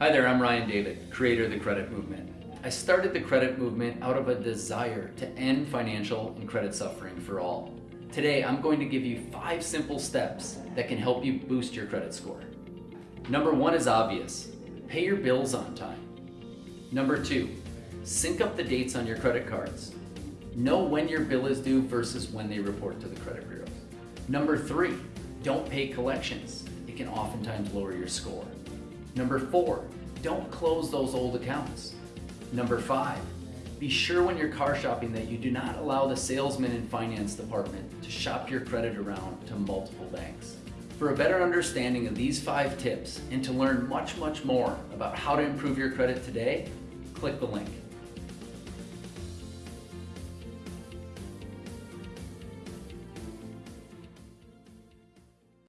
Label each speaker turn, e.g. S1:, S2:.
S1: Hi there, I'm Ryan David, creator of the Credit Movement. I started the Credit Movement out of a desire to end financial and credit suffering for all. Today, I'm going to give you five simple steps that can help you boost your credit score. Number one is obvious. Pay your bills on time. Number two, sync up the dates on your credit cards. Know when your bill is due versus when they report to the credit bureaus. Number three, don't pay collections. It can oftentimes lower your score. Number four, don't close those old accounts. Number five, be sure when you're car shopping that you do not allow the salesman and finance department to shop your credit around to multiple banks. For a better understanding of these five tips and to learn much, much more about how to improve your credit today, click the link.